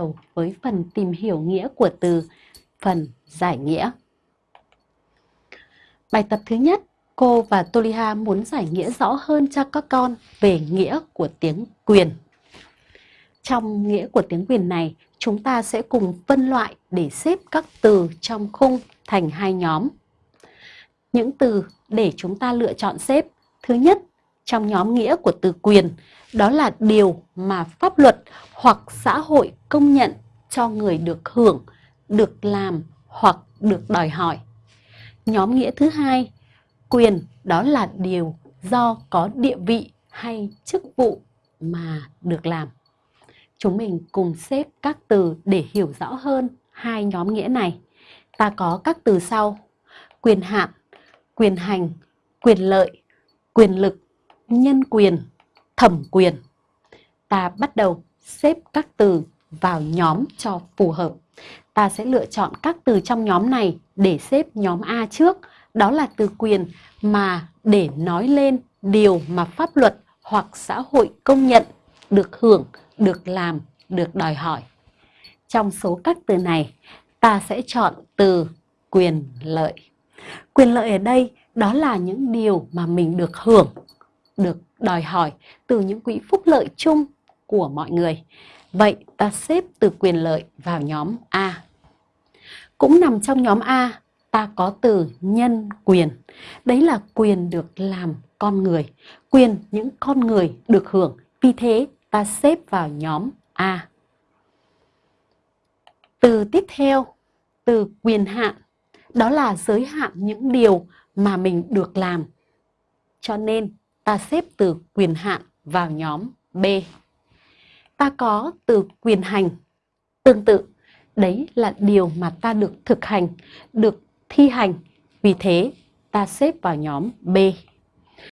đầu với phần tìm hiểu nghĩa của từ, phần giải nghĩa. Bài tập thứ nhất, cô và Toliha muốn giải nghĩa rõ hơn cho các con về nghĩa của tiếng quyền. Trong nghĩa của tiếng quyền này, chúng ta sẽ cùng phân loại để xếp các từ trong khung thành hai nhóm. Những từ để chúng ta lựa chọn xếp. Thứ nhất, trong nhóm nghĩa của từ quyền, đó là điều mà pháp luật hoặc xã hội công nhận cho người được hưởng, được làm hoặc được đòi hỏi. Nhóm nghĩa thứ hai, quyền đó là điều do có địa vị hay chức vụ mà được làm. Chúng mình cùng xếp các từ để hiểu rõ hơn hai nhóm nghĩa này. Ta có các từ sau: quyền hạn, quyền hành, quyền lợi, quyền lực, nhân quyền, thẩm quyền. Ta bắt đầu xếp các từ vào nhóm cho phù hợp. Ta sẽ lựa chọn các từ trong nhóm này để xếp nhóm A trước, đó là từ quyền mà để nói lên điều mà pháp luật hoặc xã hội công nhận được hưởng, được làm, được đòi hỏi. Trong số các từ này, ta sẽ chọn từ quyền lợi. Quyền lợi ở đây đó là những điều mà mình được hưởng, được đòi hỏi từ những quỹ phúc lợi chung của mọi người. Vậy ta xếp từ quyền lợi vào nhóm A. Cũng nằm trong nhóm A, ta có từ nhân quyền. Đấy là quyền được làm con người, quyền những con người được hưởng. Vì thế ta xếp vào nhóm A. Từ tiếp theo, từ quyền hạn, đó là giới hạn những điều mà mình được làm. Cho nên ta xếp từ quyền hạn vào nhóm B. Ta có từ quyền hành. Tương tự, đấy là điều mà ta được thực hành, được thi hành. Vì thế, ta xếp vào nhóm B.